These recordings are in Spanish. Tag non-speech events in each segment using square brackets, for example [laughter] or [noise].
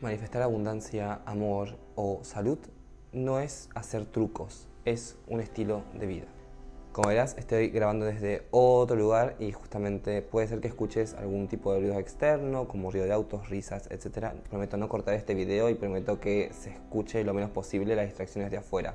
Manifestar abundancia, amor o salud no es hacer trucos, es un estilo de vida. Como verás, estoy grabando desde otro lugar y justamente puede ser que escuches algún tipo de ruido externo, como ruido de autos, risas, etc. Prometo no cortar este video y prometo que se escuche lo menos posible las distracciones de afuera.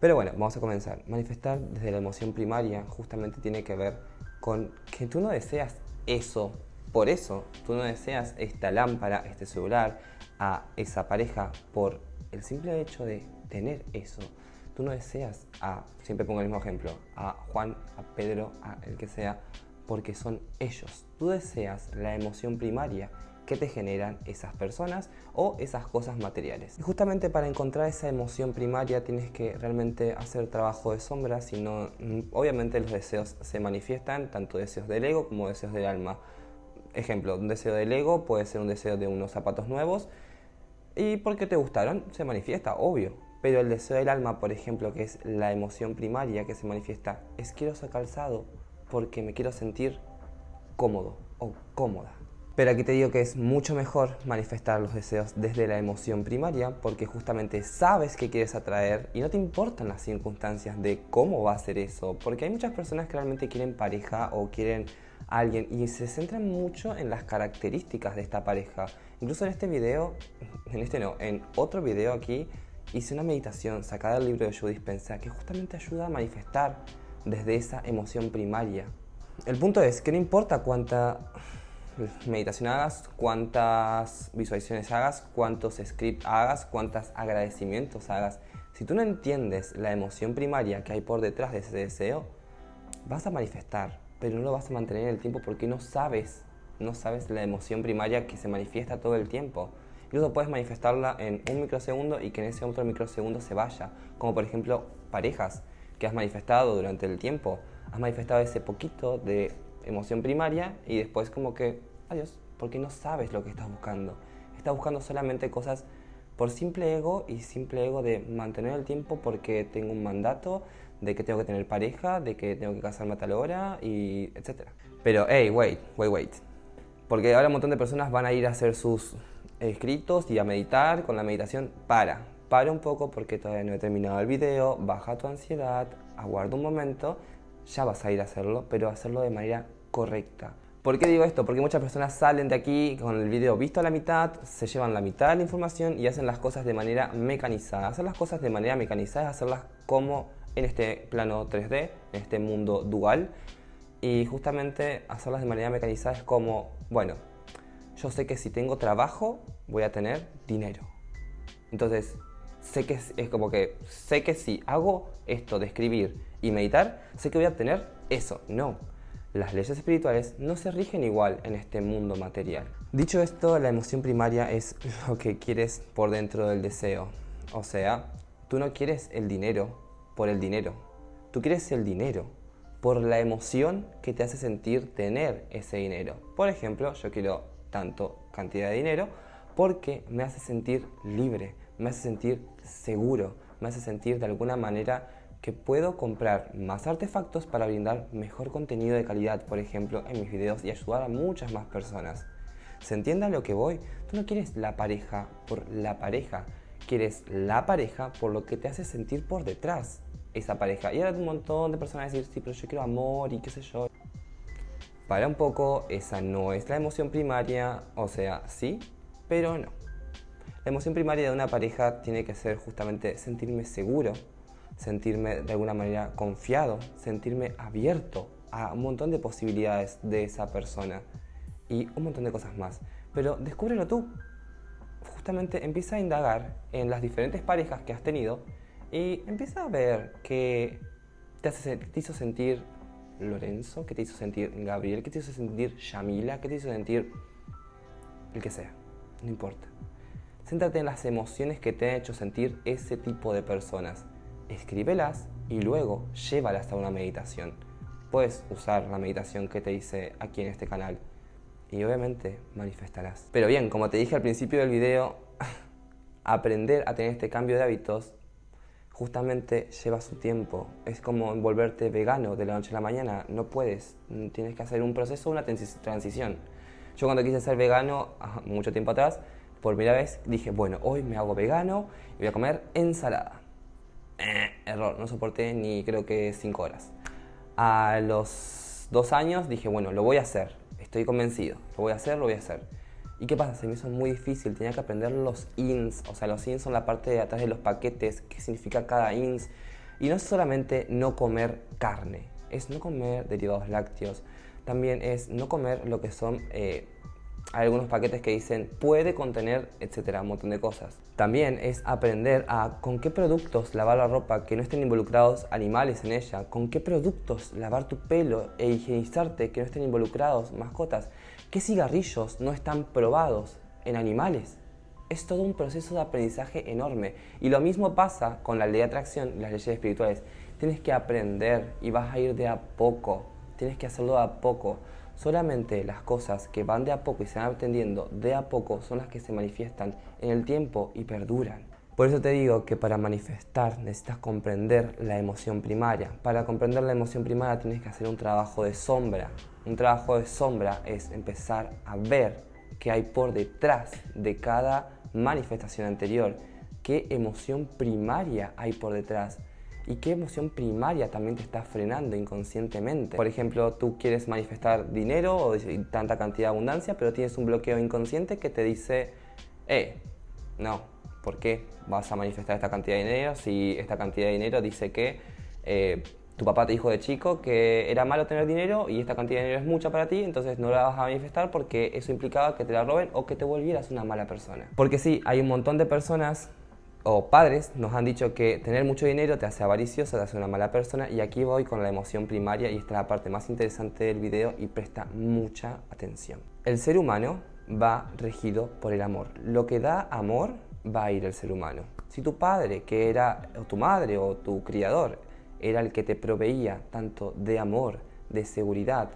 Pero bueno, vamos a comenzar. Manifestar desde la emoción primaria justamente tiene que ver con que tú no deseas eso por eso tú no deseas esta lámpara, este celular, a esa pareja por el simple hecho de tener eso. Tú no deseas a, siempre pongo el mismo ejemplo, a Juan, a Pedro, a el que sea, porque son ellos. Tú deseas la emoción primaria que te generan esas personas o esas cosas materiales. Y justamente para encontrar esa emoción primaria tienes que realmente hacer trabajo de sombra, si no, mm, obviamente los deseos se manifiestan, tanto deseos del ego como deseos del alma. Ejemplo, un deseo del ego puede ser un deseo de unos zapatos nuevos y porque te gustaron se manifiesta, obvio. Pero el deseo del alma, por ejemplo, que es la emoción primaria que se manifiesta, es quiero ese calzado porque me quiero sentir cómodo o cómoda. Pero aquí te digo que es mucho mejor manifestar los deseos desde la emoción primaria porque justamente sabes que quieres atraer y no te importan las circunstancias de cómo va a ser eso. Porque hay muchas personas que realmente quieren pareja o quieren alguien y se centran mucho en las características de esta pareja. Incluso en este video, [laughs] en este no, en otro video aquí hice una meditación sacada del libro de Joe Dispensa que justamente ayuda a manifestar desde esa emoción primaria. El punto es que no importa cuánta meditación hagas, cuántas visualizaciones hagas, cuántos scripts hagas, cuántos agradecimientos hagas, si tú no entiendes la emoción primaria que hay por detrás de ese deseo, vas a manifestar pero no lo vas a mantener en el tiempo porque no sabes, no sabes la emoción primaria que se manifiesta todo el tiempo. Incluso puedes manifestarla en un microsegundo y que en ese otro microsegundo se vaya. Como por ejemplo parejas que has manifestado durante el tiempo. Has manifestado ese poquito de emoción primaria y después como que, adiós, porque no sabes lo que estás buscando. Estás buscando solamente cosas por simple ego y simple ego de mantener el tiempo porque tengo un mandato, de que tengo que tener pareja, de que tengo que casarme a tal hora y etcétera. Pero, hey, wait, wait, wait. Porque ahora un montón de personas van a ir a hacer sus escritos y a meditar con la meditación. Para, para un poco porque todavía no he terminado el video, baja tu ansiedad, aguarda un momento, ya vas a ir a hacerlo, pero hacerlo de manera correcta. ¿Por qué digo esto? Porque muchas personas salen de aquí con el video visto a la mitad, se llevan la mitad de la información y hacen las cosas de manera mecanizada. Hacer las cosas de manera mecanizada es hacerlas como en este plano 3D, en este mundo dual. Y justamente hacerlas de manera mecanizada es como, bueno, yo sé que si tengo trabajo voy a tener dinero. Entonces, sé que es, como que, sé que si hago esto de escribir y meditar, sé que voy a tener eso. No, las leyes espirituales no se rigen igual en este mundo material. Dicho esto, la emoción primaria es lo que quieres por dentro del deseo. O sea, tú no quieres el dinero por el dinero. Tú quieres el dinero por la emoción que te hace sentir tener ese dinero. Por ejemplo, yo quiero tanto cantidad de dinero porque me hace sentir libre, me hace sentir seguro, me hace sentir de alguna manera que puedo comprar más artefactos para brindar mejor contenido de calidad, por ejemplo, en mis videos y ayudar a muchas más personas. ¿Se entiende a lo que voy? Tú no quieres la pareja por la pareja, quieres la pareja por lo que te hace sentir por detrás esa pareja. Y ahora un montón de personas decir, sí, pero yo quiero amor y qué sé yo. Para un poco, esa no es la emoción primaria, o sea, sí, pero no. La emoción primaria de una pareja tiene que ser justamente sentirme seguro, sentirme de alguna manera confiado, sentirme abierto a un montón de posibilidades de esa persona y un montón de cosas más. Pero descúbrelo tú. Justamente empieza a indagar en las diferentes parejas que has tenido y empieza a ver que te, hace, te hizo sentir Lorenzo, que te hizo sentir Gabriel, que te hizo sentir Yamila, que te hizo sentir el que sea, no importa. Céntrate en las emociones que te han hecho sentir ese tipo de personas. Escríbelas y luego llévalas a una meditación. Puedes usar la meditación que te hice aquí en este canal y obviamente manifestarás. Pero bien, como te dije al principio del video, [laughs] aprender a tener este cambio de hábitos justamente lleva su tiempo. Es como volverte vegano de la noche a la mañana. No puedes. Tienes que hacer un proceso, una transición. Yo cuando quise ser vegano, mucho tiempo atrás, por primera vez dije, bueno, hoy me hago vegano y voy a comer ensalada. Eh, error, no soporté ni creo que 5 horas. A los dos años dije, bueno, lo voy a hacer, estoy convencido, lo voy a hacer, lo voy a hacer. ¿Y qué pasa? Se me hizo muy difícil, tenía que aprender los ins, o sea, los ins son la parte de atrás de los paquetes, qué significa cada ins. Y no es solamente no comer carne, es no comer derivados lácteos, también es no comer lo que son eh, algunos paquetes que dicen puede contener, etcétera, un montón de cosas. También es aprender a con qué productos lavar la ropa que no estén involucrados animales en ella, con qué productos lavar tu pelo e higienizarte que no estén involucrados mascotas, qué cigarrillos no están probados en animales. Es todo un proceso de aprendizaje enorme. Y lo mismo pasa con la ley de atracción y las leyes espirituales. Tienes que aprender y vas a ir de a poco. Tienes que hacerlo de a poco. Solamente las cosas que van de a poco y se van aprendiendo de a poco son las que se manifiestan en el tiempo y perduran. Por eso te digo que para manifestar necesitas comprender la emoción primaria. Para comprender la emoción primaria tienes que hacer un trabajo de sombra. Un trabajo de sombra es empezar a ver qué hay por detrás de cada manifestación anterior, qué emoción primaria hay por detrás y qué emoción primaria también te está frenando inconscientemente. Por ejemplo, tú quieres manifestar dinero o tanta cantidad de abundancia, pero tienes un bloqueo inconsciente que te dice, eh, no, ¿por qué vas a manifestar esta cantidad de dinero si esta cantidad de dinero dice que eh, tu papá te dijo de chico que era malo tener dinero y esta cantidad de dinero es mucha para ti, entonces no la vas a manifestar porque eso implicaba que te la roben o que te volvieras una mala persona. Porque sí, hay un montón de personas o padres nos han dicho que tener mucho dinero te hace avaricioso, te hace una mala persona y aquí voy con la emoción primaria y esta es la parte más interesante del video y presta mucha atención. El ser humano va regido por el amor. Lo que da amor va a ir el ser humano. Si tu padre, que era o tu madre o tu criador, era el que te proveía tanto de amor, de seguridad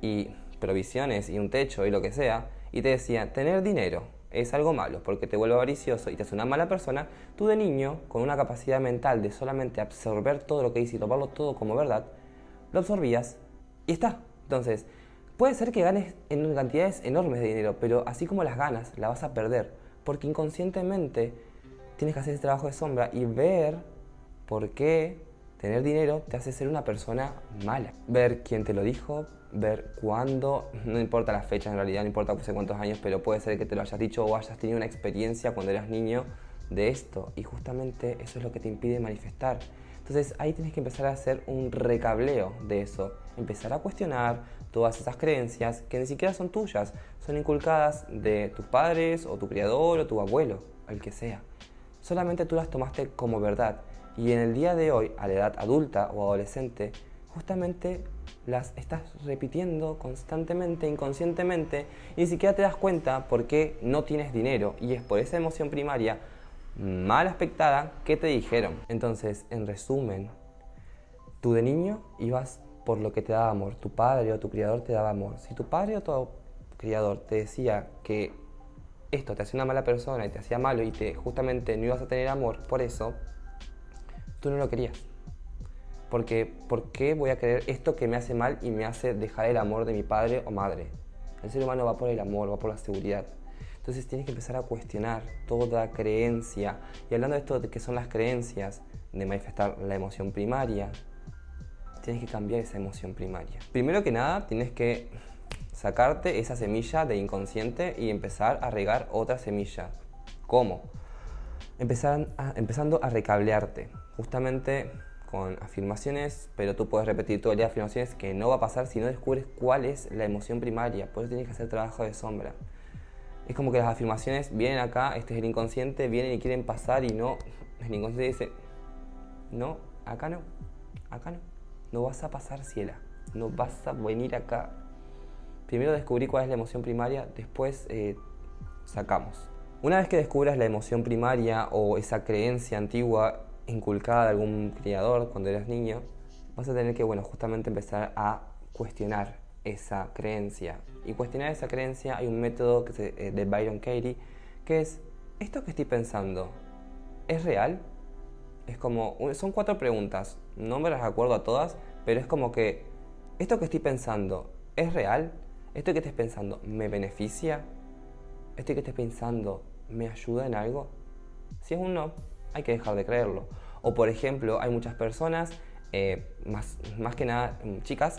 y provisiones y un techo y lo que sea, y te decía, tener dinero es algo malo porque te vuelve avaricioso y te hace una mala persona, tú de niño, con una capacidad mental de solamente absorber todo lo que dice y tomarlo todo como verdad, lo absorbías y está. Entonces, puede ser que ganes en cantidades enormes de dinero, pero así como las ganas, la vas a perder, porque inconscientemente tienes que hacer ese trabajo de sombra y ver por qué tener dinero te hace ser una persona mala. Ver quién te lo dijo, ver cuándo, no importa la fecha en realidad, no importa cuántos años, pero puede ser que te lo hayas dicho o hayas tenido una experiencia cuando eras niño de esto y justamente eso es lo que te impide manifestar. Entonces ahí tienes que empezar a hacer un recableo de eso, empezar a cuestionar todas esas creencias que ni siquiera son tuyas, son inculcadas de tus padres o tu criador o tu abuelo, el que sea. Solamente tú las tomaste como verdad y en el día de hoy, a la edad adulta o adolescente, justamente las estás repitiendo constantemente, inconscientemente, y ni siquiera te das cuenta por qué no tienes dinero. Y es por esa emoción primaria mal aspectada que te dijeron. Entonces, en resumen, tú de niño ibas por lo que te daba amor. Tu padre o tu criador te daba amor. Si tu padre o tu criador te decía que esto te hacía una mala persona y te hacía malo y te justamente no ibas a tener amor por eso, tú no lo querías. Porque, ¿por qué voy a querer esto que me hace mal y me hace dejar el amor de mi padre o madre? El ser humano va por el amor, va por la seguridad. Entonces tienes que empezar a cuestionar toda creencia. Y hablando de esto de que son las creencias, de manifestar la emoción primaria, tienes que cambiar esa emoción primaria. Primero que nada, tienes que sacarte esa semilla de inconsciente y empezar a regar otra semilla. ¿Cómo? Empezar empezando a recablearte. Justamente con afirmaciones, pero tú puedes repetir todo el día afirmaciones que no va a pasar si no descubres cuál es la emoción primaria. Por eso tienes que hacer trabajo de sombra. Es como que las afirmaciones vienen acá, este es el inconsciente, vienen y quieren pasar y no. El inconsciente dice, no, acá no, acá no. No vas a pasar, ciela. No vas a venir acá. Primero descubrí cuál es la emoción primaria, después eh, sacamos. Una vez que descubras la emoción primaria o esa creencia antigua inculcada de algún criador cuando eras niño, vas a tener que, bueno, justamente empezar a cuestionar esa creencia. Y cuestionar esa creencia hay un método que se, eh, de Byron Katie que es, ¿esto que estoy pensando es real? Es como, son cuatro preguntas, no me las acuerdo a todas, pero es como que, ¿esto que estoy pensando es real? ¿Esto que estés pensando me beneficia? ¿Esto que estés pensando me ayuda en algo? Si es un no, hay que dejar de creerlo. O por ejemplo, hay muchas personas, eh, más, más que nada mm, chicas,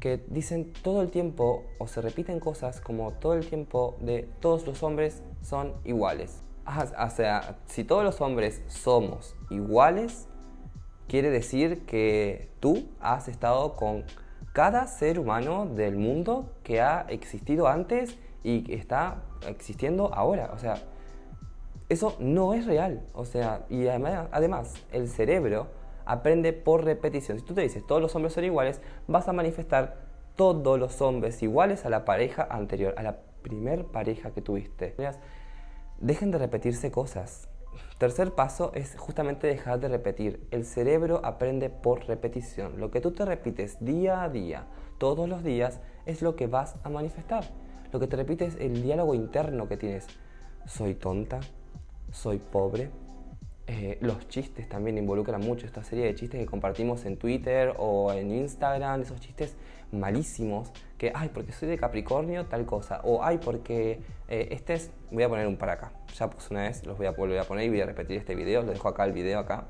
que dicen todo el tiempo o se repiten cosas como todo el tiempo de todos los hombres son iguales. Ah, o sea, si todos los hombres somos iguales, quiere decir que tú has estado con cada ser humano del mundo que ha existido antes y que está existiendo ahora. O sea, eso no es real. O sea, y además, el cerebro aprende por repetición. Si tú te dices todos los hombres son iguales, vas a manifestar todos los hombres iguales a la pareja anterior, a la primer pareja que tuviste. Dejen de repetirse cosas. Tercer paso es justamente dejar de repetir. El cerebro aprende por repetición. Lo que tú te repites día a día, todos los días, es lo que vas a manifestar. Lo que te repites es el diálogo interno que tienes. Soy tonta, soy pobre. Eh, los chistes también involucran mucho esta serie de chistes que compartimos en Twitter o en Instagram, esos chistes malísimos que, ay, porque soy de Capricornio, tal cosa, o ay, porque eh, este es, voy a poner un para acá, ya puse una vez, los voy a volver a poner y voy a repetir este video, lo dejo acá el video acá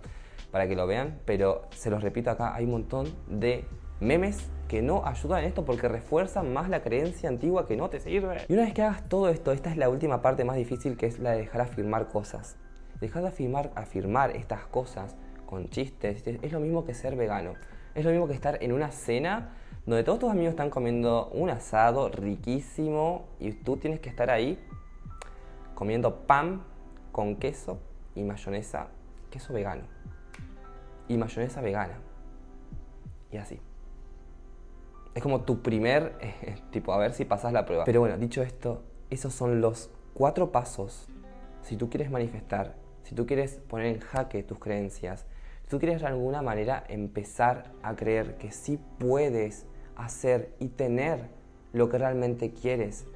para que lo vean, pero se los repito acá, hay un montón de memes que no ayudan en esto porque refuerzan más la creencia antigua que no te sirve. Y una vez que hagas todo esto, esta es la última parte más difícil que es la de dejar afirmar cosas. Dejar de afirmar, afirmar estas cosas con chistes es lo mismo que ser vegano. Es lo mismo que estar en una cena donde todos tus amigos están comiendo un asado riquísimo y tú tienes que estar ahí comiendo pan con queso y mayonesa, queso vegano y mayonesa vegana. Y así. Es como tu primer, eh, [laughs] tipo, a ver si pasas la prueba. Pero bueno, dicho esto, esos son los cuatro pasos si tú quieres manifestar, si tú quieres poner en jaque tus creencias, si tú quieres de alguna manera empezar a creer que sí puedes hacer y tener lo que realmente quieres.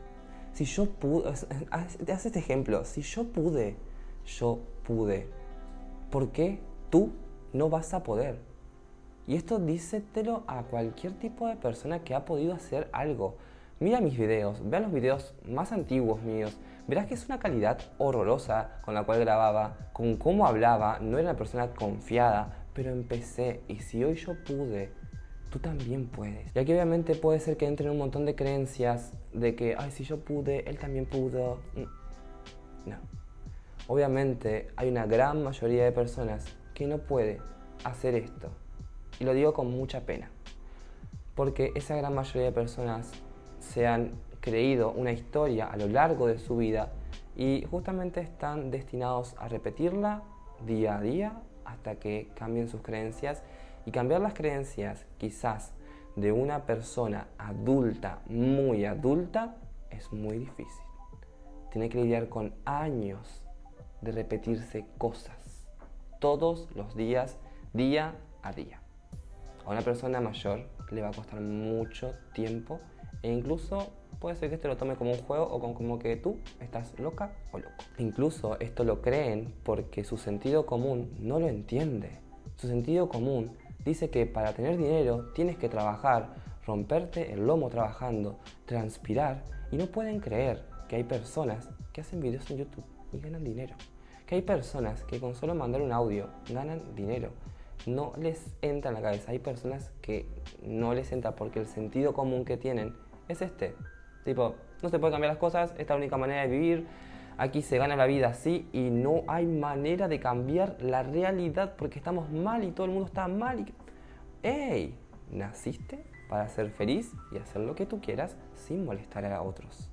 Si yo pude, [laughs] te hace este ejemplo, si yo pude, yo pude, ¿por qué tú no vas a poder? Y esto dísetelo a cualquier tipo de persona que ha podido hacer algo. Mira mis videos, vea los videos más antiguos míos, verás que es una calidad horrorosa con la cual grababa, con cómo hablaba, no era una persona confiada, pero empecé y si hoy yo pude, tú también puedes. Y aquí obviamente puede ser que entren un montón de creencias de que, ay, si yo pude, él también pudo. Mm, no. Obviamente hay una gran mayoría de personas que no puede hacer esto y lo digo con mucha pena, porque esa gran mayoría de personas se han creído una historia a lo largo de su vida y justamente están destinados a repetirla día a día hasta que cambien sus creencias y cambiar las creencias quizás de una persona adulta, muy adulta, es muy difícil. Tiene que lidiar con años de repetirse cosas todos los días, día a día. A una persona mayor le va a costar mucho tiempo e incluso puede ser que esto lo tome como un juego o como que tú estás loca o loco. Incluso esto lo creen porque su sentido común no lo entiende. Su sentido común dice que para tener dinero tienes que trabajar, romperte el lomo trabajando, transpirar y no pueden creer que hay personas que hacen videos en YouTube y ganan dinero. Que hay personas que con solo mandar un audio ganan dinero no les entra en la cabeza. Hay personas que no les entra porque el sentido común que tienen es este. Tipo, no se puede cambiar las cosas, esta es la única manera de vivir, aquí se gana la vida así y no hay manera de cambiar la realidad porque estamos mal y todo el mundo está mal. Y... ¡Ey! Naciste para ser feliz y hacer lo que tú quieras sin molestar a otros.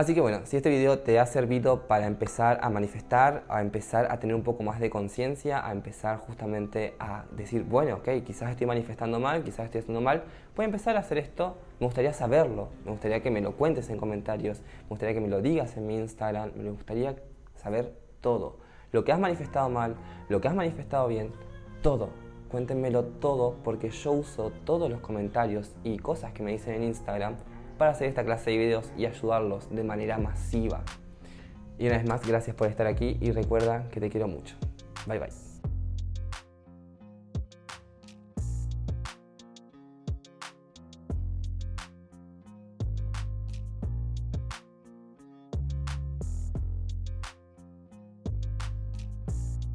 Así que bueno, si este video te ha servido para empezar a manifestar, a empezar a tener un poco más de conciencia, a empezar justamente a decir, bueno, ok, quizás estoy manifestando mal, quizás estoy haciendo mal, voy a empezar a hacer esto, me gustaría saberlo, me gustaría que me lo cuentes en comentarios, me gustaría que me lo digas en mi Instagram, me gustaría saber todo. Lo que has manifestado mal, lo que has manifestado bien, todo. Cuéntenmelo todo porque yo uso todos los comentarios y cosas que me dicen en Instagram para hacer esta clase de videos y ayudarlos de manera masiva. Y una vez más, gracias por estar aquí y recuerda que te quiero mucho. Bye bye.